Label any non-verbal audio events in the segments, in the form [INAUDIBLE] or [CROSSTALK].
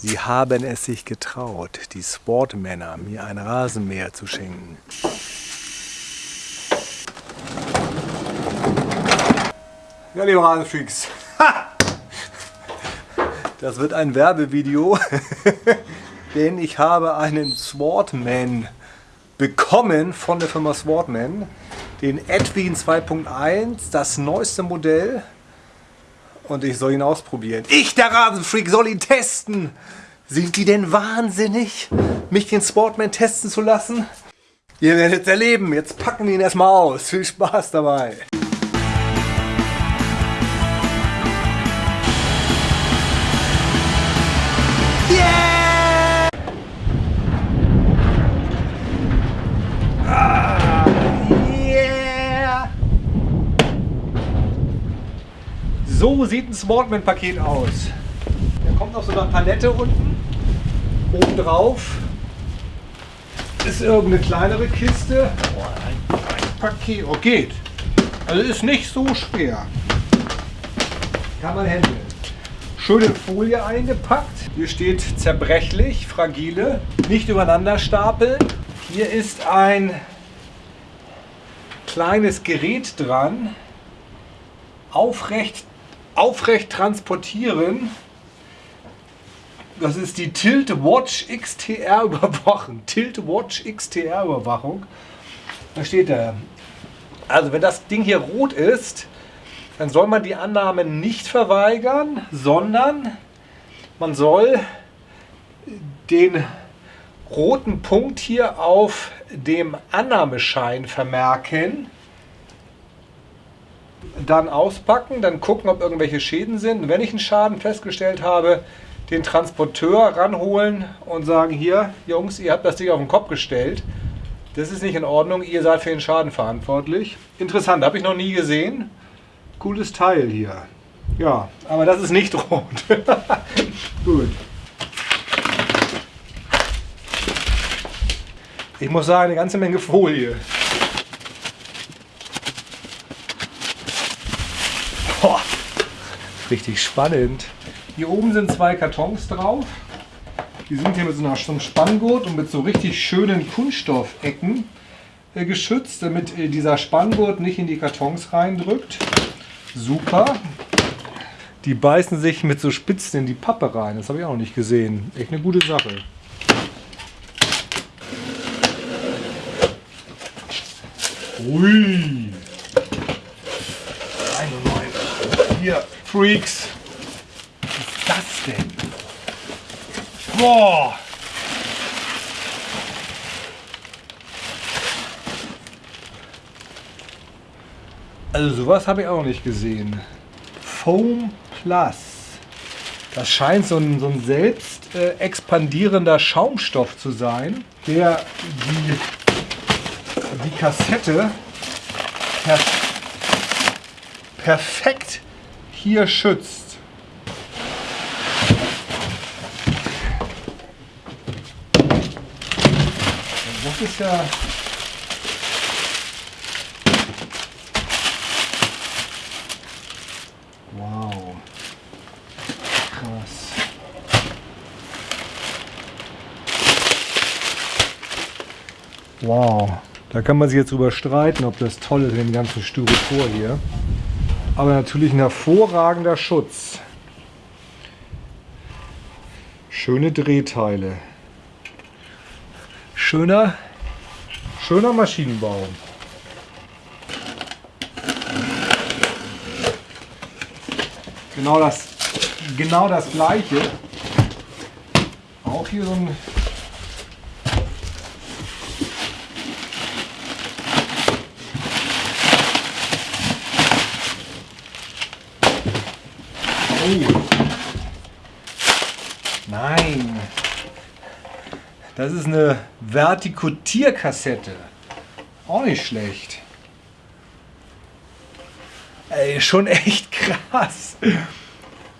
Sie haben es sich getraut, die Sportmänner, mir ein Rasenmäher zu schenken. Ja, liebe Rasenfreaks, das wird ein Werbevideo, [LAUGHS] denn ich habe einen Swartman bekommen von der Firma Swartman, den Edwin 2.1, das neueste Modell und ich soll ihn ausprobieren. Ich, der Rasenfreak, soll ihn testen. Sind die denn wahnsinnig, mich den Sportman testen zu lassen? Ihr werdet es erleben. Jetzt packen wir ihn erstmal aus. Viel Spaß dabei. Sieht ein Sportman-Paket aus. Da kommt noch so eine Palette unten. Oben drauf ist irgendeine kleinere Kiste. Oh, ein, ein Paket. Oh, geht. Also ist nicht so schwer. Kann man handeln. Schöne Folie eingepackt. Hier steht zerbrechlich, fragile. Nicht übereinander stapeln. Hier ist ein kleines Gerät dran. Aufrecht aufrecht transportieren. Das ist die Tilt Watch XTR Überwachung. [LAUGHS] Tilt Watch XTR Überwachung. Da steht da. Also wenn das Ding hier rot ist, dann soll man die Annahme nicht verweigern, sondern man soll den roten Punkt hier auf dem Annahmeschein vermerken dann auspacken, dann gucken, ob irgendwelche Schäden sind. Und wenn ich einen Schaden festgestellt habe, den Transporteur ranholen und sagen, hier, Jungs, ihr habt das Ding auf den Kopf gestellt. Das ist nicht in Ordnung, ihr seid für den Schaden verantwortlich. Interessant, habe ich noch nie gesehen. Cooles Teil hier. Ja, aber das ist nicht [LAUGHS] rot. Gut. Ich muss sagen, eine ganze Menge Folie. Richtig spannend. Hier oben sind zwei Kartons drauf. Die sind hier mit so, einem Spanngurt und mit so richtig schönen Kunststoffecken äh, geschützt, damit äh, dieser Spanngurt nicht in die Kartons reindrückt. Super. Die beißen sich mit so Spitzen in die Pappe rein. Das habe ich auch noch nicht gesehen. Echt eine gute Sache. Ui. Hier. Freaks. Was ist das denn? Boah! Also sowas habe ich auch noch nicht gesehen. Foam Plus. Das scheint so ein, so ein selbst äh, expandierender Schaumstoff zu sein, der die, die Kassette per perfekt hier schützt. Das ist ja Wow. Krass. Wow. Da kann man sich jetzt drüber streiten, ob das toll ist, den ganzen Styropor hier aber natürlich ein hervorragender Schutz. Schöne Drehteile. Schöner, schöner Maschinenbau. Genau das, genau das gleiche. Auch hier so ein Nein. Das ist eine Vertikutierkassette. Auch nicht schlecht. Ey, schon [LAUGHS] echt krass.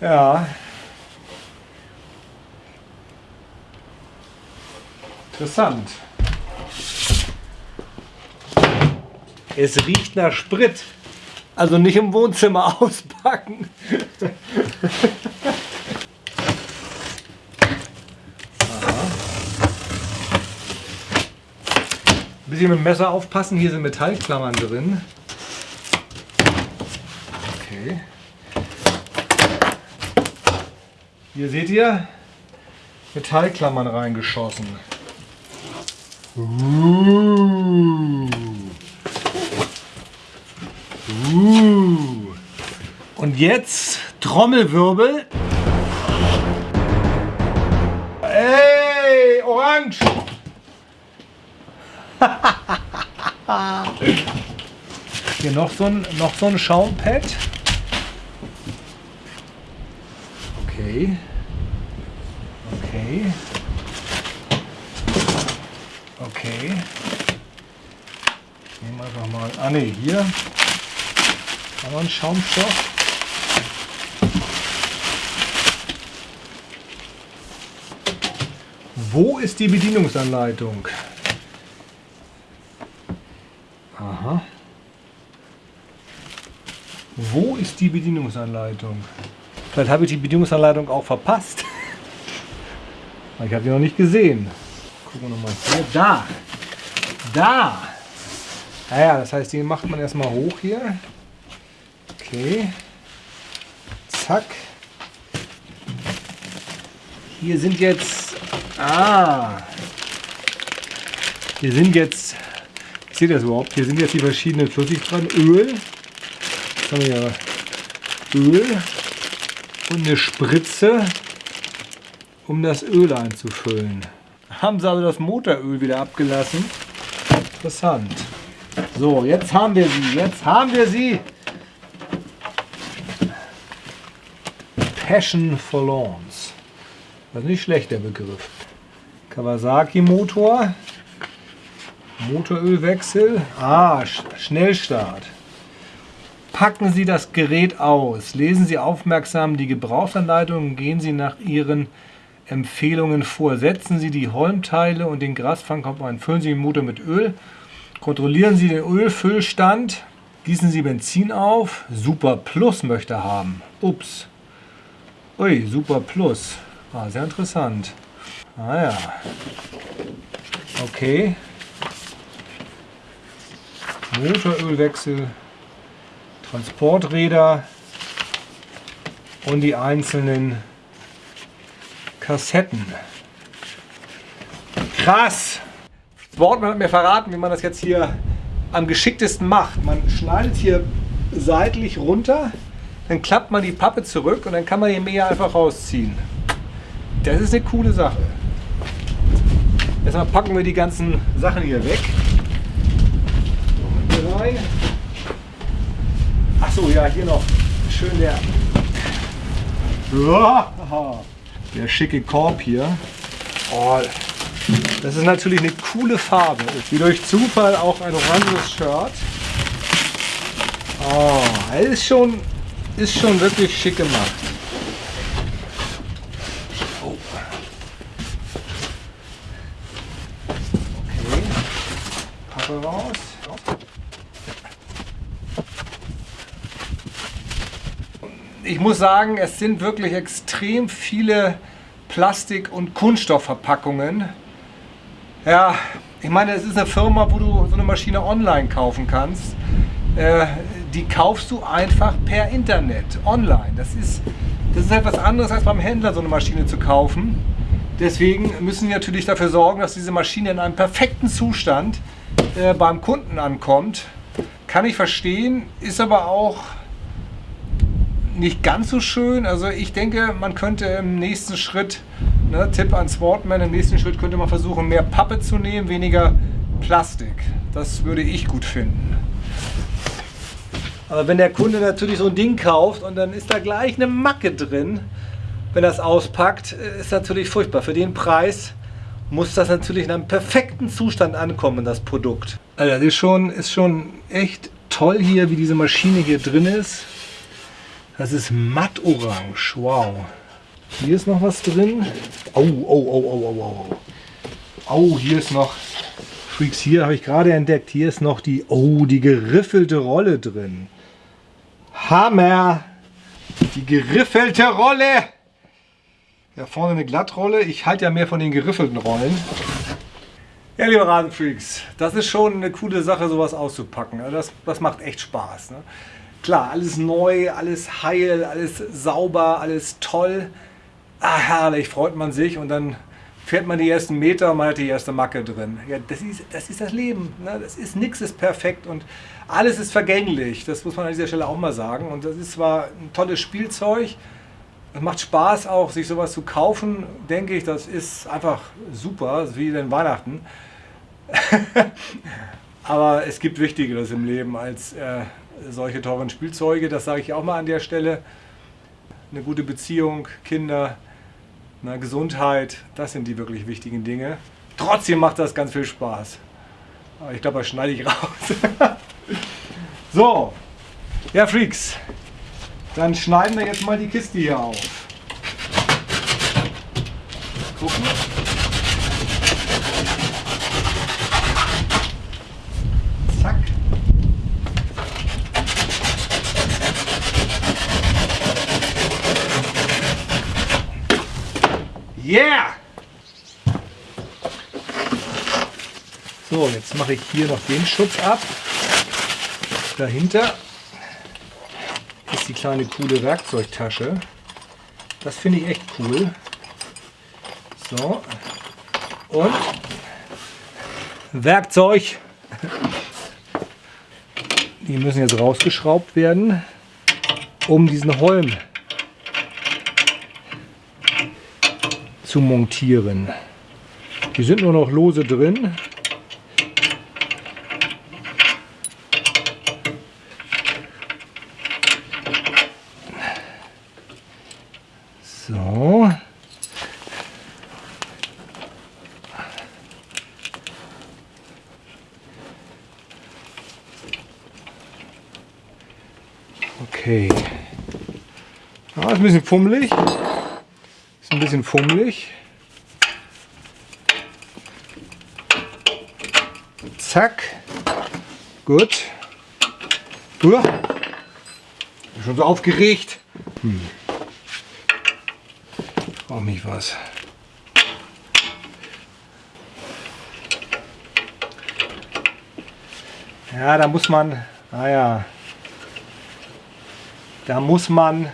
Ja. Interessant. Es riecht nach Sprit. Also nicht im Wohnzimmer [LAUGHS] auspacken. Ein bisschen mit dem Messer aufpassen, hier sind Metallklammern drin. Okay. Hier seht ihr, Metallklammern reingeschossen. Ooh. Und jetzt Trommelwirbel. Ey, Orange! [LAUGHS] Hier noch so ein, noch so ein Schaumpad. Okay. Okay. Okay. Nehmen wir einfach mal. Ah ne, hier haben Schaumstoff. Wo ist die Bedienungsanleitung? Aha. Wo ist die Bedienungsanleitung? Vielleicht habe ich die Bedienungsanleitung auch verpasst. [LAUGHS] Ich habe die noch nicht gesehen. Gucken wir nochmal hier. Da! Da! Naja, das heißt, die macht man erstmal hoch hier. Okay. Zack. Hier sind jetzt... Ah! Hier sind jetzt... Seht ihr das überhaupt? Hier sind jetzt die verschiedenen Flüssig dran. Öl. Jetzt haben wir ja Öl. Und eine Spritze um das Öl einzufüllen. Haben sie also das Motoröl wieder abgelassen. Interessant. So, jetzt haben wir sie. Jetzt haben wir sie. Passion for Lawns. Das ist nicht schlecht, der Begriff. Kawasaki Motor. Motorölwechsel. Ah, Schnellstart. Packen Sie das Gerät aus. Lesen Sie aufmerksam die Gebrauchsanleitung gehen Sie nach Ihren Empfehlungen vor. Setzen Sie die Holmteile und den Grasfangkopf ein. Füllen Sie den Motor mit Öl. Kontrollieren Sie den Ölfüllstand. Gießen Sie Benzin auf. Super Plus möchte haben. Ups. Ui, Super Plus. Ah, sehr interessant. Ah ja. Okay. Motorölwechsel. Transporträder. Und die einzelnen Kassetten. Krass! Sportman hat mir verraten, wie man das jetzt hier am geschicktesten macht. Man schneidet hier seitlich runter, dann klappt man die Pappe zurück und dann kann man die Mäher einfach rausziehen. Das ist eine coole Sache. Erstmal packen wir die ganzen Sachen hier weg. Achso, ja, hier noch schön der [LAUGHS] der schicke Korb hier. Oh, das ist natürlich eine coole Farbe. Wie durch Zufall auch ein oranges Shirt. Oh, ist schon, ist schon wirklich schick gemacht. Oh. Ich muss sagen, es sind wirklich extrem viele Plastik- und Kunststoffverpackungen. Ja, ich meine, es ist eine Firma, wo du so eine Maschine online kaufen kannst. Äh, die kaufst du einfach per Internet, online. Das ist, das ist etwas anderes als beim Händler so eine Maschine zu kaufen. Deswegen müssen wir natürlich dafür sorgen, dass diese Maschine in einem perfekten Zustand äh, beim Kunden ankommt. Kann ich verstehen, ist aber auch nicht ganz so schön. Also ich denke, man könnte im nächsten Schritt, ne, Tipp an Sportman, im nächsten Schritt könnte man versuchen, mehr Pappe zu nehmen, weniger Plastik. Das würde ich gut finden. Aber wenn der Kunde natürlich so ein Ding kauft und dann ist da gleich eine Macke drin, wenn er es auspackt, ist natürlich furchtbar. Für den Preis muss das natürlich in einem perfekten Zustand ankommen, das Produkt. Also das ist schon, ist schon echt toll hier, wie diese Maschine hier drin ist. Das ist mattorange. Wow. Hier ist noch was drin. Oh, oh, oh, oh, oh, oh. Oh, hier ist noch. Freaks, hier habe ich gerade entdeckt. Hier ist noch die. Oh, die geriffelte Rolle drin. Hammer! Die geriffelte Rolle! Ja, vorne eine Glattrolle. Ich halte ja mehr von den geriffelten Rollen. Ja, liebe Rasenfreaks, das ist schon eine coole Sache, sowas auszupacken. Das, das macht echt Spaß. Ne? Klar, alles neu, alles heil, alles sauber, alles toll. Ah, herrlich, freut man sich und dann fährt man die ersten Meter und man hat die erste Macke drin. Ja, das ist das, ist das Leben. Ne? Das ist, nichts ist perfekt und alles ist vergänglich. Das muss man an dieser Stelle auch mal sagen. Und das ist zwar ein tolles Spielzeug, es macht Spaß auch, sich sowas zu kaufen, denke ich, das ist einfach super, wie den Weihnachten. [LAUGHS] Aber es gibt Wichtigeres im Leben als äh, solche teuren Spielzeuge, das sage ich auch mal an der Stelle. Eine gute Beziehung, Kinder, na, Gesundheit, das sind die wirklich wichtigen Dinge. Trotzdem macht das ganz viel Spaß. Aber ich glaube, das schneide ich [LAUGHS] raus. so, ja Freaks, dann schneiden wir jetzt mal die Kiste hier auf. Gucken. Yeah! So, jetzt mache ich hier noch den Schutz ab. Dahinter ist die kleine coole Werkzeugtasche. Das finde ich echt cool. So. Und Werkzeug. Die müssen jetzt rausgeschraubt werden, um diesen Holm zu montieren. Die sind nur noch lose drin. So. Okay. Ja, ist ein bisschen fummelig ein bisschen fummelig. Zack. Gut. Uah. Schon so aufgeregt. Hm. Brauche mich was. Ja, da muss man, naja, da muss man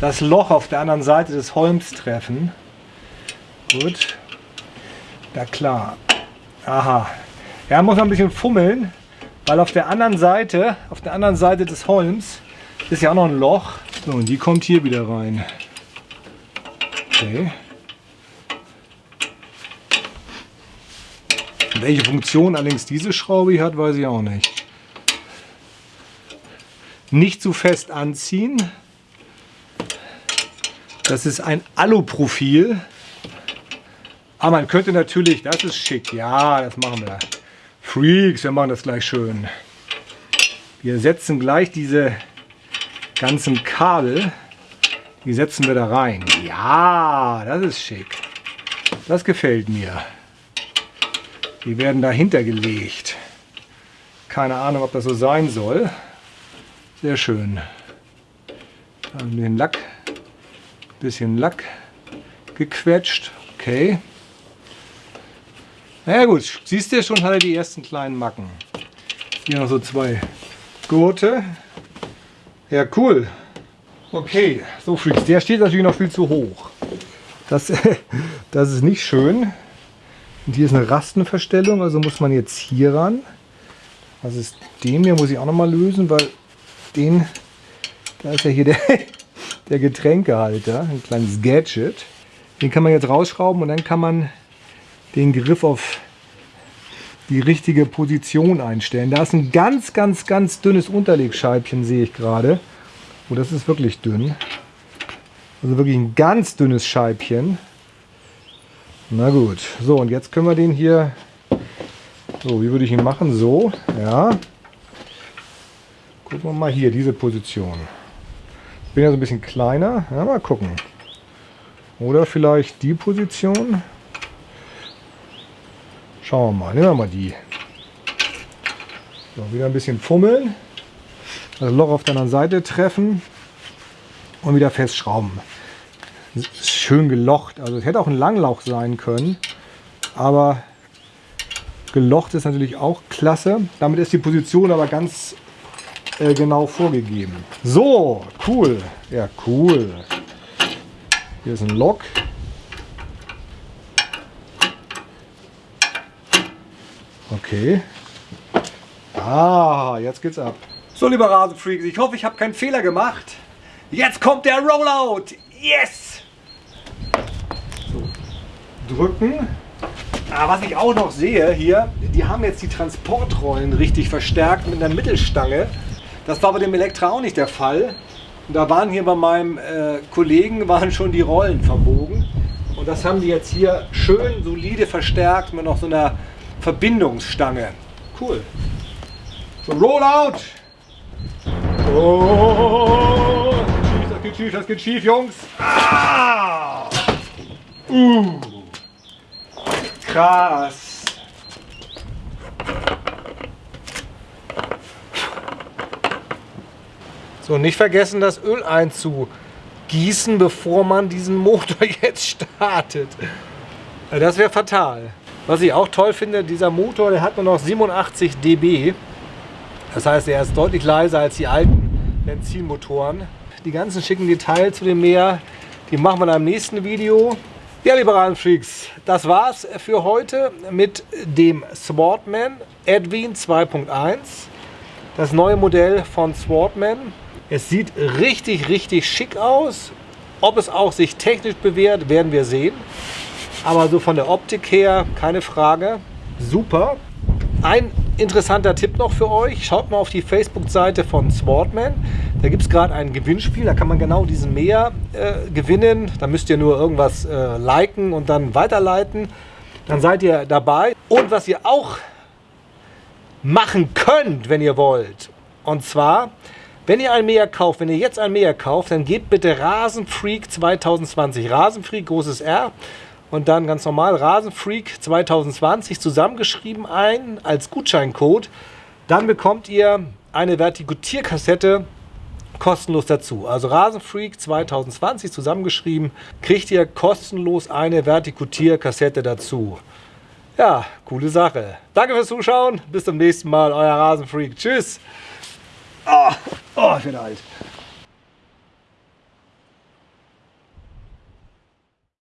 das Loch auf der anderen Seite des Holms treffen. Gut. Ja klar. Aha. Ja, muss man ein bisschen fummeln, weil auf der anderen Seite, auf der anderen Seite des Holms ist ja auch noch ein Loch. So, und die kommt hier wieder rein. Okay. Welche Funktion allerdings diese Schraube hat, weiß ich auch nicht. Nicht zu fest anziehen. Das ist ein Aluprofil. Aber man könnte natürlich, das ist schick, ja, das machen wir. Freaks, wir machen das gleich schön. Wir setzen gleich diese ganzen Kabel, die setzen wir da rein. Ja, das ist schick. Das gefällt mir. Die werden dahinter gelegt. Keine Ahnung, ob das so sein soll. Sehr schön. Dann den Lack Bisschen Lack gequetscht. Okay. Na ja, gut, siehst du schon, hat er die ersten kleinen Macken. Hier noch so zwei Gurte. Ja, cool. Okay, so Freaks. Der steht natürlich noch viel zu hoch. Das, [LAUGHS] das ist nicht schön. Und hier ist eine Rastenverstellung, also muss man jetzt hier ran. Was ist dem hier? Muss ich auch noch mal lösen, weil den, da ist ja hier der, [LAUGHS] der Getränkehalter, ein kleines Gadget. Den kann man jetzt rausschrauben und dann kann man den Griff auf die richtige Position einstellen. Da ist ein ganz, ganz, ganz dünnes Unterlegscheibchen, sehe ich gerade. Oh, das ist wirklich dünn. Also wirklich ein ganz dünnes Scheibchen. Na gut, so und jetzt können wir den hier, so wie würde ich ihn machen? So, ja. Gucken wir mal hier, diese Position bin ja so ein bisschen kleiner. Ja, mal gucken. Oder vielleicht die Position. Schauen wir mal. Nehmen wir mal die. So, wieder ein bisschen fummeln. Das Loch auf der anderen Seite treffen. Und wieder festschrauben. Schön gelocht. Also es hätte auch ein Langlauch sein können. Aber Gelocht ist natürlich auch klasse. Damit ist die Position aber ganz äh, genau vorgegeben. So, cool. Ja, cool. Hier ist ein Lock. Okay. Ah, jetzt geht's ab. So, lieber Rasenfreaks, ich hoffe, ich habe keinen Fehler gemacht. Jetzt kommt der Rollout. Yes! So, drücken. Ah, was ich auch noch sehe hier, die haben jetzt die Transportrollen richtig verstärkt mit einer Mittelstange. Das war bei dem Elektra auch nicht der Fall. Und da waren hier bei meinem äh, Kollegen waren schon die Rollen verbogen. Und das haben die jetzt hier schön solide verstärkt mit noch so einer Verbindungsstange. Cool. So, Rollout! Oh, das geht schief, das geht schief, Jungs. Ah! Uh. Krass. So, nicht vergessen, das Öl einzugießen, bevor man diesen Motor [LAUGHS] jetzt startet. Das wäre fatal. Was ich auch toll finde, dieser Motor, der hat nur noch 87 dB. Das heißt, er ist deutlich leiser als die alten Benzinmotoren. Die ganzen schicken Details zu dem Meer, die machen wir in einem nächsten Video. Ja, liebe Freaks, das war's für heute mit dem Swartman Edwin 2.1. Das neue Modell von Swartman. Es sieht richtig, richtig schick aus. Ob es auch sich technisch bewährt, werden wir sehen. Aber so von der Optik her, keine Frage, super. Ein interessanter Tipp noch für euch, schaut mal auf die Facebook-Seite von Sportman. Da gibt es gerade ein Gewinnspiel, da kann man genau diesen Meer äh, gewinnen. Da müsst ihr nur irgendwas äh, liken und dann weiterleiten. Dann seid ihr dabei. Und was ihr auch machen könnt, wenn ihr wollt, und zwar, wenn ihr ein Meer kauft, wenn ihr jetzt ein Meer kauft, dann gebt bitte Rasenfreak 2020, Rasenfreak, großes R, und dann ganz normal Rasenfreak 2020 zusammengeschrieben ein als Gutscheincode. Dann bekommt ihr eine Vertikutierkassette kostenlos dazu. Also Rasenfreak 2020 zusammengeschrieben, kriegt ihr kostenlos eine Vertikutierkassette dazu. Ja, coole Sache. Danke fürs Zuschauen. Bis zum nächsten Mal. Euer Rasenfreak. Tschüss. Oh, oh ich bin alt.